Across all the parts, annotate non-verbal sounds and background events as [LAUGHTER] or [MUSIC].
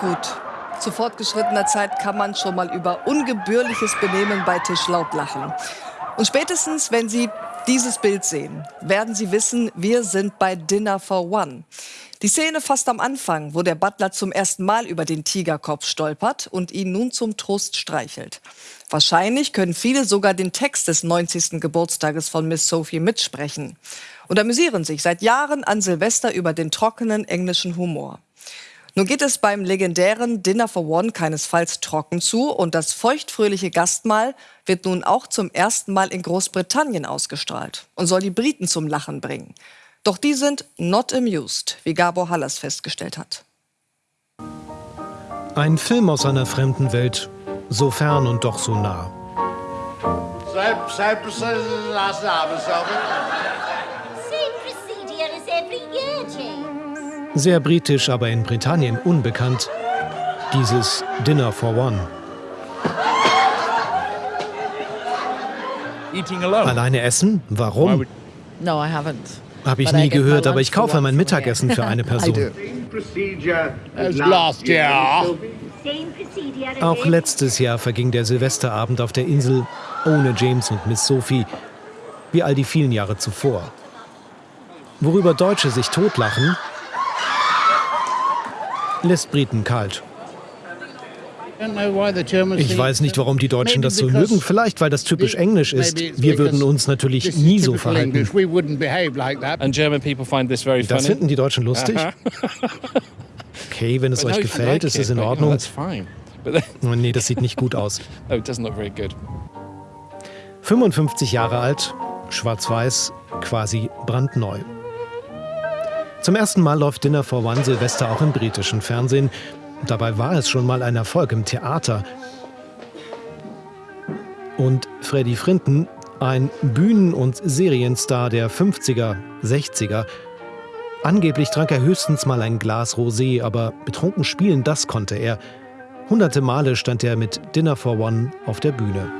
Gut, zu fortgeschrittener Zeit kann man schon mal über ungebührliches Benehmen bei Tisch laut lachen. Und spätestens, wenn Sie dieses Bild sehen, werden Sie wissen, wir sind bei Dinner for One. Die Szene fast am Anfang, wo der Butler zum ersten Mal über den Tigerkopf stolpert und ihn nun zum Trost streichelt. Wahrscheinlich können viele sogar den Text des 90. Geburtstages von Miss Sophie mitsprechen und amüsieren sich seit Jahren an Silvester über den trockenen englischen Humor. Nun geht es beim legendären Dinner for One keinesfalls trocken zu und das feuchtfröhliche Gastmahl wird nun auch zum ersten Mal in Großbritannien ausgestrahlt und soll die Briten zum Lachen bringen. Doch die sind not amused, wie Gabor Hallas festgestellt hat. Ein Film aus einer fremden Welt, so fern und doch so nah. Sehr britisch, aber in Britannien unbekannt. Dieses Dinner for One. Alleine essen? Warum? No, I haven't. Habe ich nie gehört, aber ich kaufe mein Mittagessen für eine [LAUGHS] Person. Auch letztes Jahr verging der Silvesterabend auf der Insel ohne James und Miss Sophie, wie all die vielen Jahre zuvor. Worüber Deutsche sich totlachen, lässt Briten kalt. Ich weiß nicht, warum die Deutschen das so mögen. Vielleicht, weil das typisch englisch ist. Wir würden uns natürlich nie so verhalten. Das finden die Deutschen lustig? Okay, wenn es euch gefällt, ist es in Ordnung. Nee, das sieht nicht gut aus. [LAUGHS] 55 Jahre alt, schwarz-weiß, quasi brandneu. Zum ersten Mal läuft Dinner for One Silvester auch im britischen Fernsehen. Dabei war es schon mal ein Erfolg im Theater. Und Freddy Frinton, ein Bühnen- und Serienstar der 50er, 60er, Angeblich trank er höchstens mal ein Glas Rosé, aber betrunken spielen, das konnte er. Hunderte Male stand er mit Dinner for One auf der Bühne.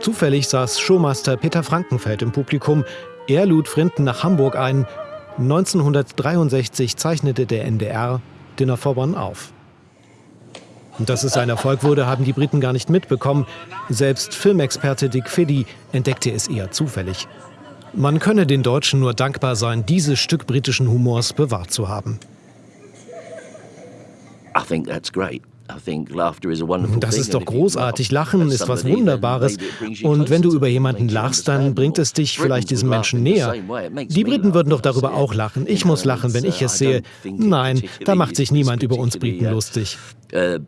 Zufällig saß Showmaster Peter Frankenfeld im Publikum. Er lud Frinton nach Hamburg ein. 1963 zeichnete der NDR Dinner for One auf. Und dass es ein Erfolg wurde, haben die Briten gar nicht mitbekommen. Selbst Filmexperte Dick Fiddy entdeckte es eher zufällig. Man könne den Deutschen nur dankbar sein, dieses Stück britischen Humors bewahrt zu haben. Das ist doch großartig. Lachen ist was Wunderbares. Und wenn du über jemanden lachst, dann bringt es dich vielleicht diesem Menschen näher. Die Briten würden doch darüber auch lachen. Ich muss lachen, wenn ich es sehe. Nein, da macht sich niemand über uns Briten lustig. Uh,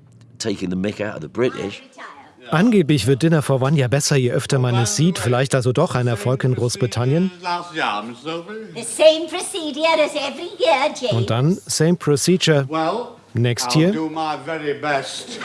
Angeblich wird Dinner for One ja besser, je öfter man es sieht. Vielleicht also doch ein Erfolg in Großbritannien. Und dann, same procedure. next I'll year. do my very best.